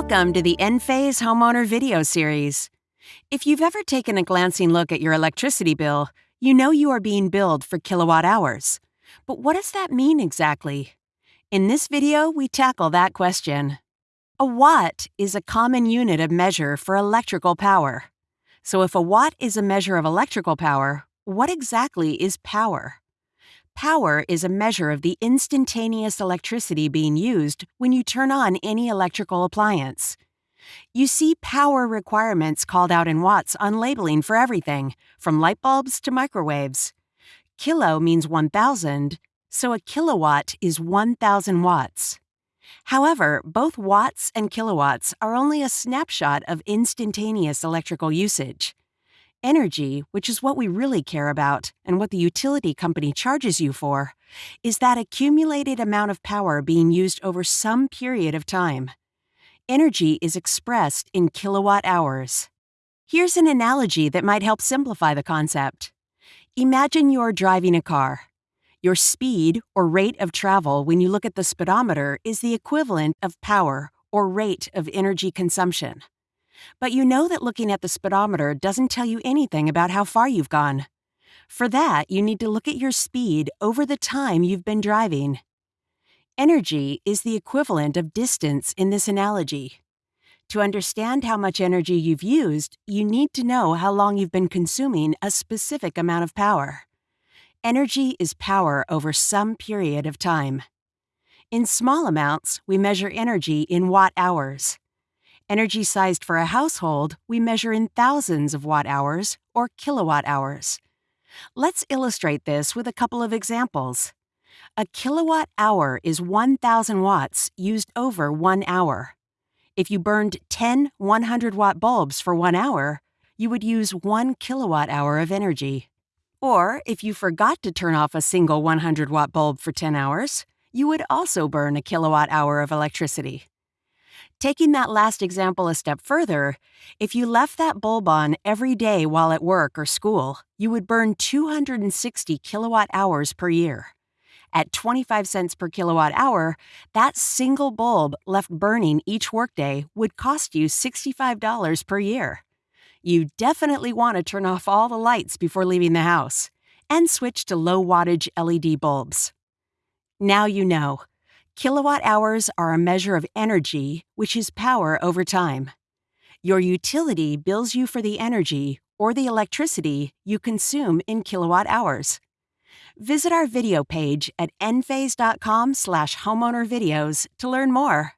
Welcome to the Enphase Homeowner Video Series. If you've ever taken a glancing look at your electricity bill, you know you are being billed for kilowatt hours. But what does that mean exactly? In this video, we tackle that question. A watt is a common unit of measure for electrical power. So if a watt is a measure of electrical power, what exactly is power? Power is a measure of the instantaneous electricity being used when you turn on any electrical appliance. You see power requirements called out in watts on labeling for everything, from light bulbs to microwaves. Kilo means 1,000, so a kilowatt is 1,000 watts. However, both watts and kilowatts are only a snapshot of instantaneous electrical usage. Energy, which is what we really care about and what the utility company charges you for, is that accumulated amount of power being used over some period of time. Energy is expressed in kilowatt hours. Here's an analogy that might help simplify the concept. Imagine you're driving a car. Your speed or rate of travel when you look at the speedometer is the equivalent of power or rate of energy consumption. But you know that looking at the speedometer doesn't tell you anything about how far you've gone. For that, you need to look at your speed over the time you've been driving. Energy is the equivalent of distance in this analogy. To understand how much energy you've used, you need to know how long you've been consuming a specific amount of power. Energy is power over some period of time. In small amounts, we measure energy in watt hours. Energy sized for a household, we measure in thousands of watt hours or kilowatt hours. Let's illustrate this with a couple of examples. A kilowatt hour is 1,000 watts used over one hour. If you burned 10 100 watt bulbs for one hour, you would use one kilowatt hour of energy. Or if you forgot to turn off a single 100 watt bulb for 10 hours, you would also burn a kilowatt hour of electricity. Taking that last example a step further, if you left that bulb on every day while at work or school, you would burn 260 kilowatt hours per year. At 25 cents per kilowatt hour, that single bulb left burning each workday would cost you $65 per year. You definitely want to turn off all the lights before leaving the house and switch to low wattage LED bulbs. Now you know. Kilowatt hours are a measure of energy, which is power over time. Your utility bills you for the energy or the electricity you consume in kilowatt hours. Visit our video page at enphase.com slash homeowner videos to learn more.